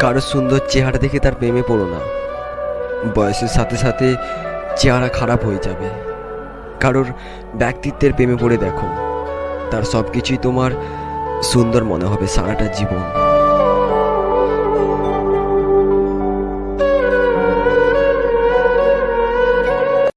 কারোর সুন্দর চেহারা দেখে তার প্রেমে পড়ো না। বয়সের সাথে সাথে চেহারা খারাপ হয়ে যাবে। কারোর ব্যক্তিত্বের প্রেমে পড়ে দেখো। তার সব কিছুই তোমার সুন্দর মনে হবে সারাটা জীবন।